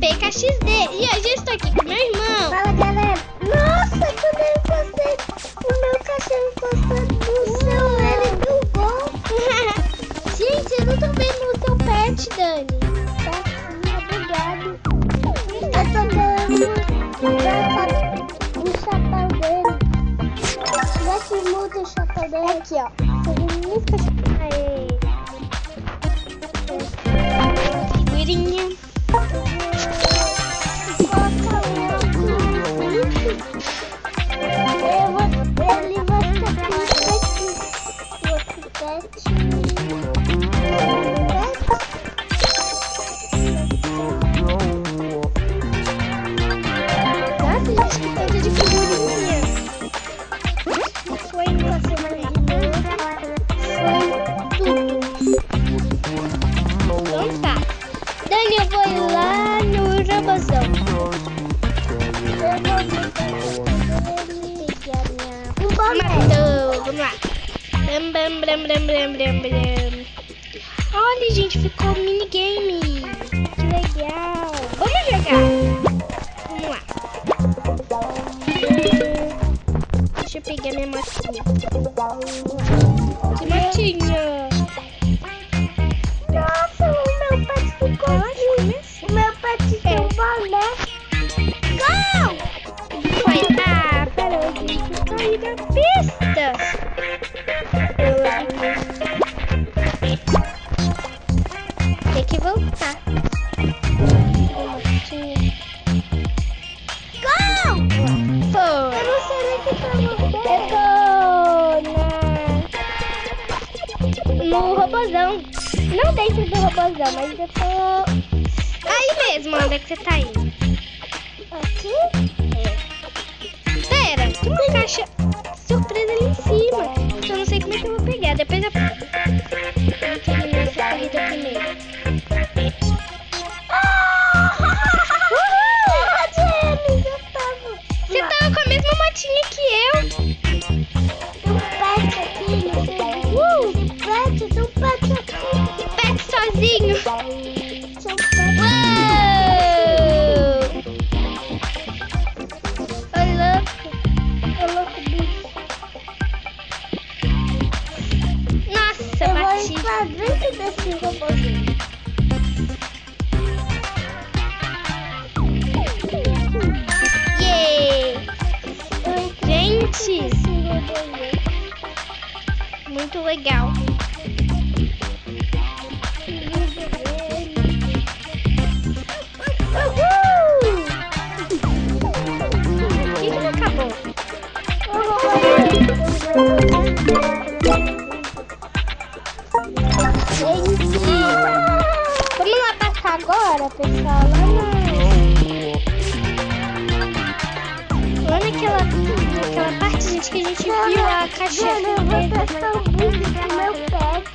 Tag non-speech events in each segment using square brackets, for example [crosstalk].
PKXD. E hoje eu estou aqui com meu irmão. Fala galera. Nossa, quando eu encostei o meu cachorro encostando no seu, ele deu bom. [laughs] Gente, eu não tô vendo o seu pet, Dani. Tá obrigado. Eu tô dando o chapéu dele. Já que muda o chapéu dele. Aqui, ó. Aê. Figurinha. Vamos lá. Bam, bam, bam, bam, bam, bam, bam. Olha, gente, ficou minigame. Que legal. Vamos jogar. Vamos lá. Deixa eu pegar minha motinha. Que no robozão. Não dentro do robozão, mas eu tô aí mesmo. Onde é que você tá indo? Aqui? Pera, tem uma caixa surpresa ali em cima. Só não sei como é que eu vou pegar. Depois eu vou terminar essa corrida primeiro. Eu. Você tava com a mesma motinha que eu. Um pet aqui, não sei. Entrar dentro desse robôzinho. Yeah! Gente, muito legal. Vamos lá passar agora, pessoal, lá na... Lá naquela, naquela parte, gente, que a gente viu a caixa Jana, eu vou testar o vídeo do meu pet.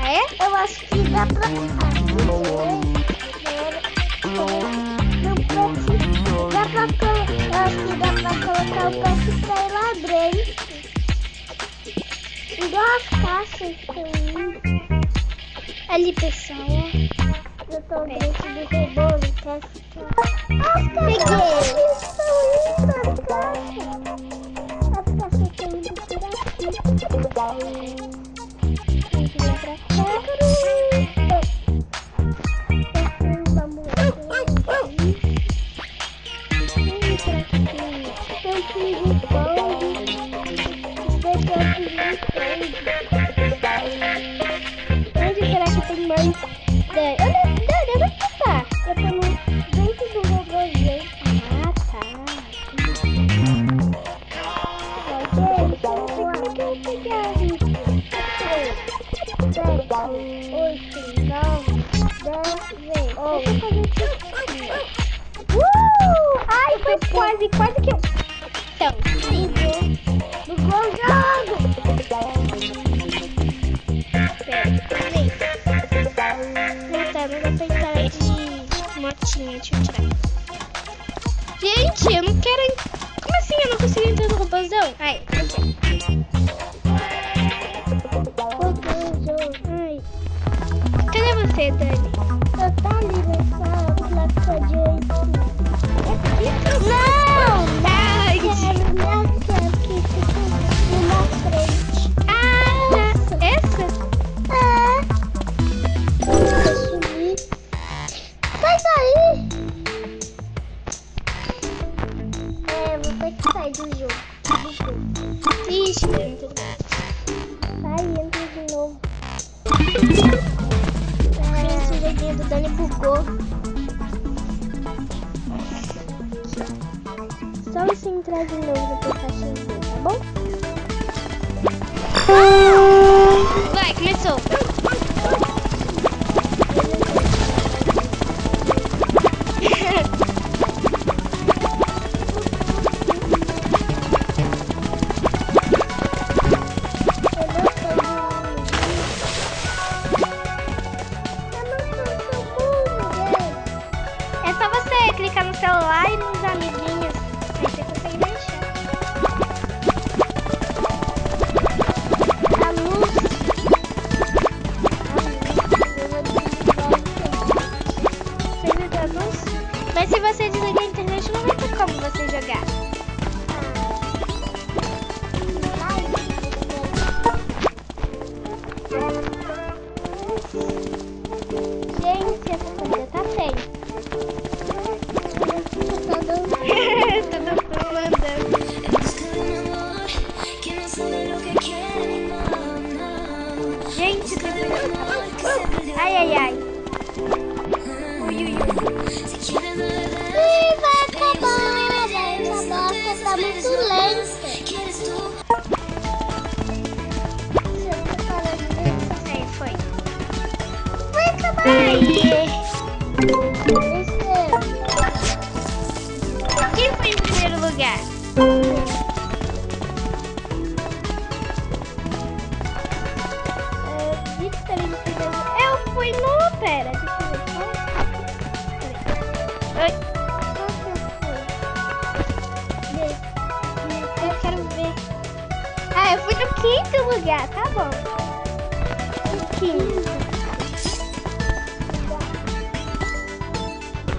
Ah, é? Eu acho que dá pra... Dá pra. Eu acho que dá pra colocar o pet pra ir lá dentro. Igual as caixas que eu. Ali, pessoal. Eu tô dentro do robô, no teste. As caixas são lindas, as caixas. As caixas estão indo por aqui. Pra. Quase, quase que eu... Então, Do jogo! pera, entrar de motinha, deixa eu tirar. Gente, eu não quero... Como assim eu não consigo entrar no robôzão? Ai, ok. Cadê você, Dani? Eu tá ali nessa sai do jogo. Bugou. Ixi, dentro. Sai, entra de novo. Gente, o joguinho do Dani bugou. Só você entrar de novo no caixinho, tá bom? Vai, começou. Ai, ai, ai. Ui, ui, ui. Ih, vai acabar, gente. A bosta tá muito. Aí, foi. Vai acabar. Isso. Quem foi em primeiro lugar? Pera, deixa eu ver só. Que eu quero ver. Ah, eu fui no quinto lugar, tá bom. No quinto.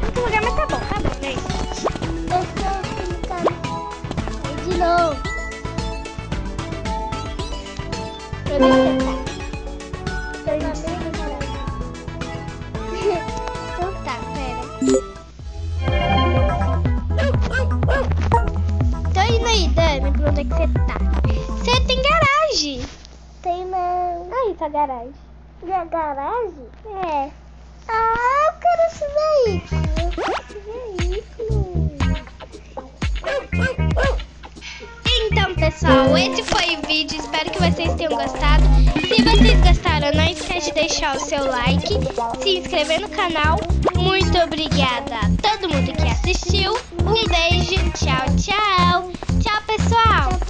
Quinto lugar, mas tá bom, tá bom, né? Deixa eu clicar de novo. Eu deixei, Então tá garagem. Minha garagem? É. Ah, eu quero esse veículo. Esse veículo. Então, pessoal, esse foi o vídeo. Espero que vocês tenham gostado. Se vocês gostaram, não esquece de deixar o seu like, se inscrever no canal. Muito obrigada a todo mundo que assistiu. Um beijo. Tchau, tchau. Tchau, pessoal.